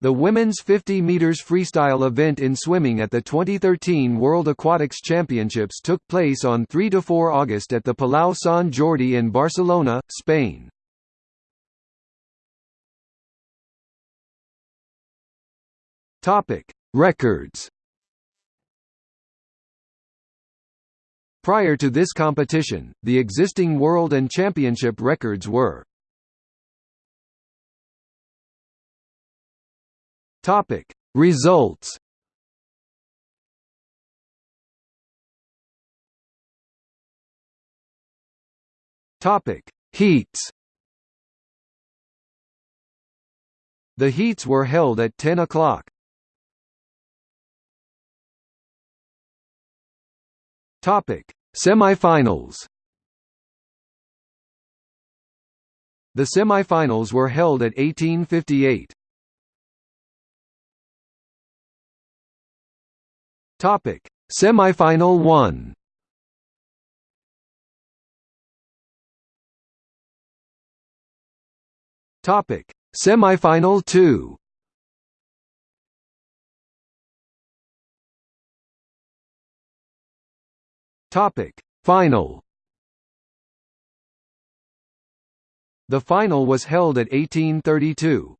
The women's 50 meters freestyle event in swimming at the 2013 World Aquatics Championships took place on 3 to 4 August at the Palau Sant Jordi in Barcelona, Spain. Topic: Records. Prior to this competition, the existing world and championship records were Topic. Results. Topic. Heats. The heats were held at 10 o'clock. Topic. Semifinals. The semifinals were held at 1858. Topic: Semifinal 1. Topic: Semifinal 2. Topic: Final. The final was held at 1832.